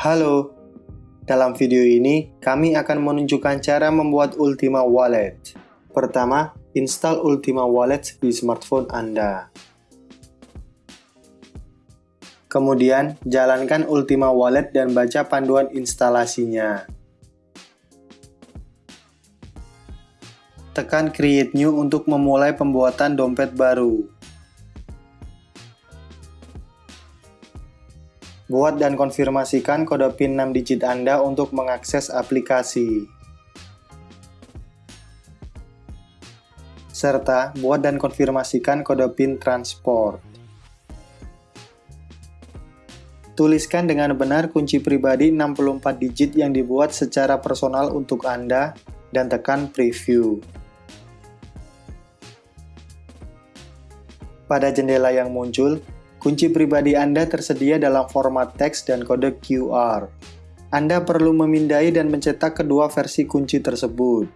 Halo, dalam video ini kami akan menunjukkan cara membuat Ultima Wallet. Pertama, install Ultima Wallet di smartphone Anda. Kemudian, jalankan Ultima Wallet dan baca panduan instalasinya. Tekan Create New untuk memulai pembuatan dompet baru. Buat dan konfirmasikan kode PIN 6 digit Anda untuk mengakses aplikasi. Serta buat dan konfirmasikan kode PIN transport. Tuliskan dengan benar kunci pribadi 64 digit yang dibuat secara personal untuk Anda dan tekan preview. Pada jendela yang muncul, Kunci pribadi Anda tersedia dalam format teks dan kode QR. Anda perlu memindai dan mencetak kedua versi kunci tersebut.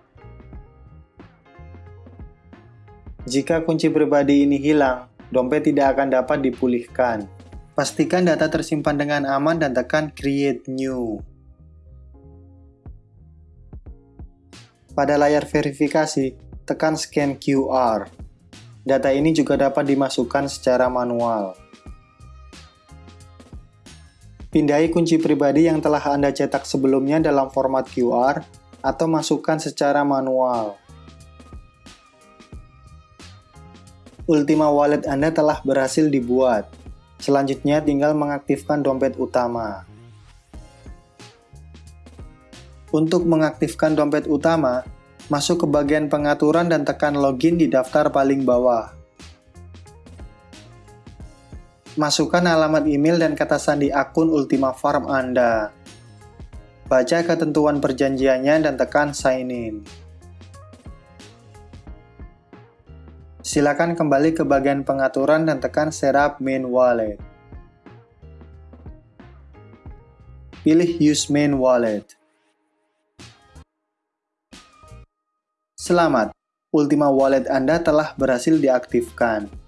Jika kunci pribadi ini hilang, dompet tidak akan dapat dipulihkan. Pastikan data tersimpan dengan aman dan tekan Create New. Pada layar verifikasi, tekan Scan QR. Data ini juga dapat dimasukkan secara manual. Pindai kunci pribadi yang telah Anda cetak sebelumnya dalam format QR atau masukkan secara manual. Ultima Wallet Anda telah berhasil dibuat. Selanjutnya tinggal mengaktifkan dompet utama. Untuk mengaktifkan dompet utama, masuk ke bagian pengaturan dan tekan login di daftar paling bawah. Masukkan alamat email dan kata sandi akun Ultima Farm Anda. Baca ketentuan perjanjiannya dan tekan sign in. Silakan kembali ke bagian pengaturan dan tekan Setup Main Wallet. Pilih Use Main Wallet. Selamat, Ultima Wallet Anda telah berhasil diaktifkan.